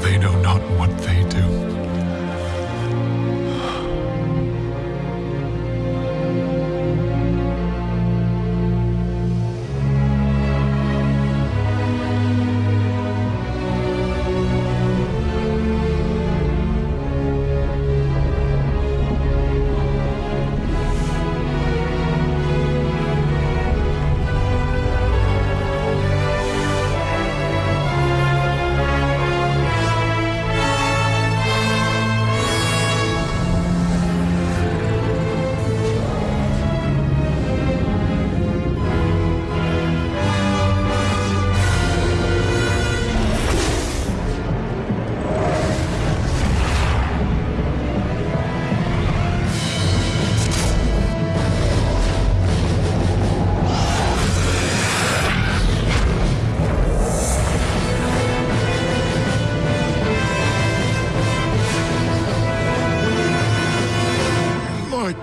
They know not what they do.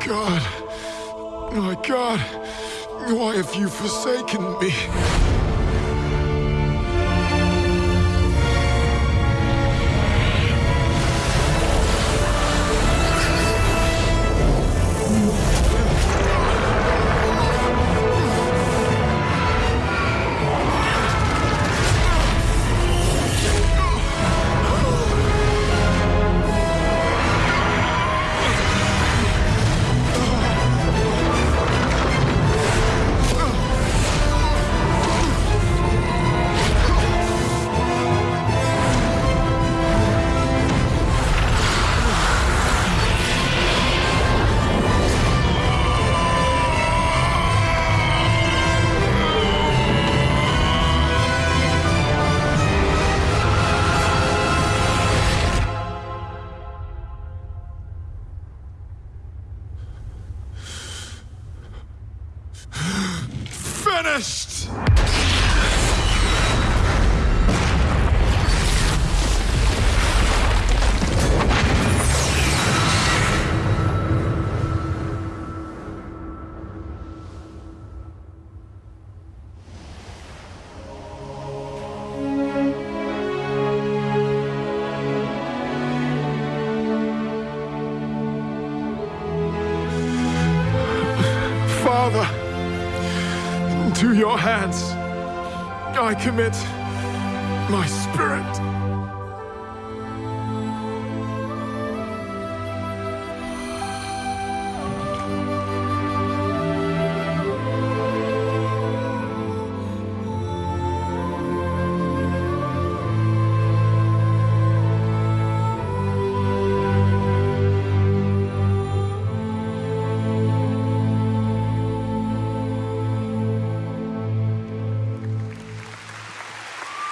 God. My God. Why have you forsaken me? Finished! Father, to your hands I commit my spirit.